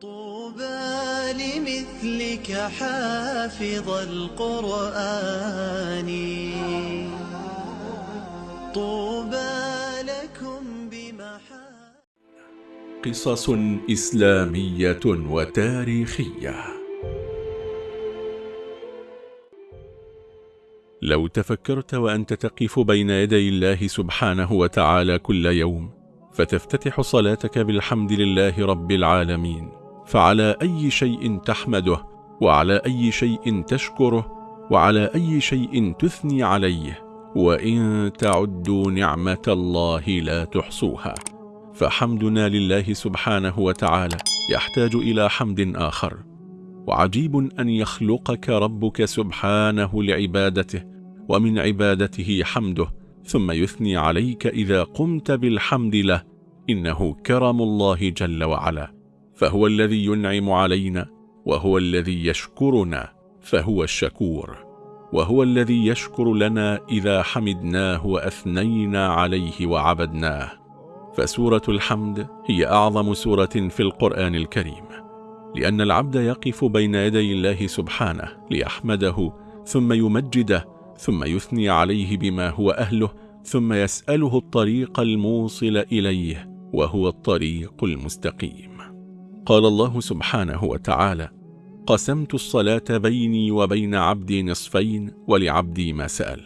طوبى لمثلك حافظ القرآن. طوبى لكم بمحا قصص إسلامية وتاريخية. لو تفكرت وأنت تقف بين يدي الله سبحانه وتعالى كل يوم فتفتتح صلاتك بالحمد لله رب العالمين. فعلى أي شيء تحمده وعلى أي شيء تشكره وعلى أي شيء تثني عليه وإن تعدوا نعمة الله لا تحصوها. فحمدنا لله سبحانه وتعالى يحتاج إلى حمد آخر. وعجيب أن يخلقك ربك سبحانه لعبادته ومن عبادته حمده ثم يثني عليك إذا قمت بالحمد له إنه كرم الله جل وعلا. فهو الذي ينعم علينا وهو الذي يشكرنا فهو الشكور. وهو الذي يشكر لنا إذا حمدناه وأثنينا عليه وعبدناه. فسورة الحمد هي أعظم سورة في القرآن الكريم. لأن العبد يقف بين يدي الله سبحانه ليحمده ثم يمجده ثم يثني عليه بما هو أهله ثم يسأله الطريق الموصل إليه وهو الطريق المستقيم. قال الله سبحانه وتعالى قسمت الصلاة بيني وبين عبدي نصفين ولعبدي ما سأل.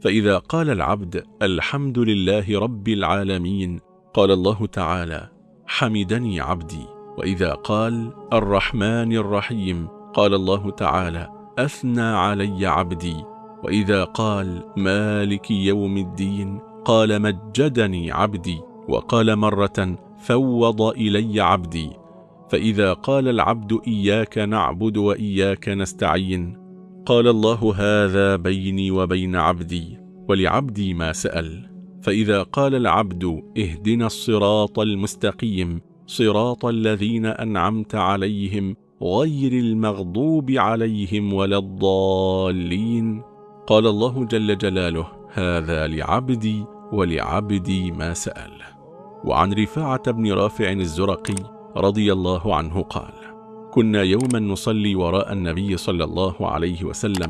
فإذا قال العبد الحمد لله رب العالمين قال الله تعالى حمدني عبدي. وإذا قال الرحمن الرحيم قال الله تعالى أثنى علي عبدي. وإذا قال مالك يوم الدين قال مجدني عبدي. وقال مرة فوض إلي عبدي. فإذا قال العبد إياك نعبد وإياك نستعين قال الله هذا بيني وبين عبدي ولعبدي ما سأل. فإذا قال العبد اهدنا الصراط المستقيم صراط الذين أنعمت عليهم غير المغضوب عليهم ولا الضالين. قال الله جل جلاله هذا لعبدي ولعبدي ما سأل. وعن رفاعة بن رافع الزرقي رضي الله عنه قال كنا يوما نصلي وراء النبي صلى الله عليه وسلم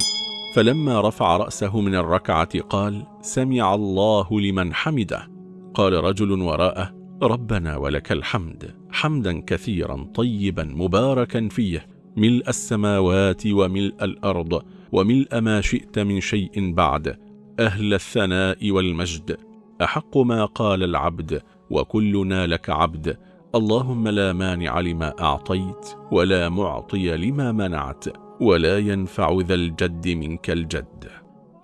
فلما رفع رأسه من الركعة قال سمع الله لمن حمده قال رجل وراءه ربنا ولك الحمد حمدا كثيرا طيبا مباركا فيه ملء السماوات وملء الأرض وملء ما شئت من شيء بعد أهل الثناء والمجد أحق ما قال العبد وكلنا لك عبد اللهم لا مانع لما أعطيت ولا معطي لما منعت ولا ينفع ذا الجد منك الجد.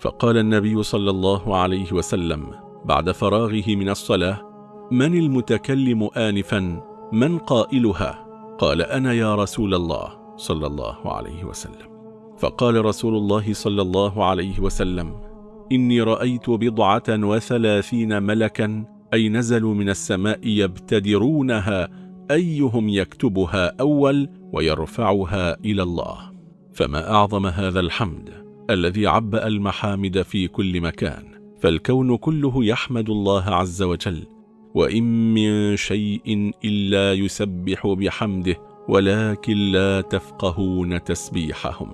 فقال النبي صلى الله عليه وسلم بعد فراغه من الصلاة من المتكلم آنفا؟ من قائلها؟ قال أنا يا رسول الله صلى الله عليه وسلم. فقال رسول الله صلى الله عليه وسلم إني رأيت بضعة وثلاثين ملكا أي نزلوا من السماء يبتدرونها أيهم يكتبها أول ويرفعها إلى الله. فما أعظم هذا الحمد الذي عبأ المحامد في كل مكان. فالكون كله يحمد الله عز وجل وإن من شيء إلا يسبح بحمده ولكن لا تفقهون تسبيحهم.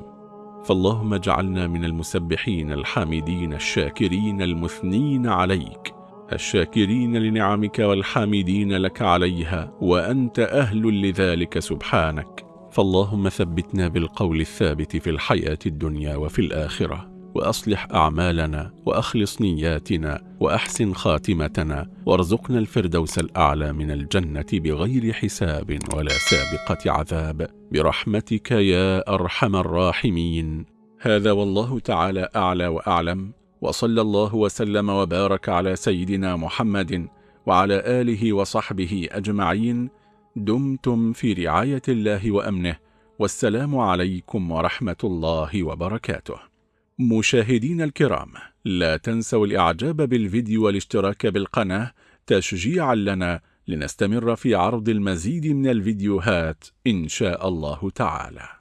فاللهم اجعلنا من المسبحين الحامدين الشاكرين المثنين عليك. الشاكرين لنعمك والحامدين لك عليها وأنت أهل لذلك سبحانك. فاللهم ثبتنا بالقول الثابت في الحياة الدنيا وفي الآخرة وأصلح أعمالنا وأخلص نياتنا وأحسن خاتمتنا وارزقنا الفردوس الأعلى من الجنة بغير حساب ولا سابقة عذاب. برحمتك يا أرحم الراحمين. هذا والله تعالى أعلى وأعلم. وصلى الله وسلم وبارك على سيدنا محمد وعلى آله وصحبه أجمعين. دمتم في رعاية الله وأمنه. والسلام عليكم ورحمة الله وبركاته. مشاهدين الكرام لا تنسوا الإعجاب بالفيديو والاشتراك بالقناة تشجيعا لنا لنستمر في عرض المزيد من الفيديوهات إن شاء الله تعالى.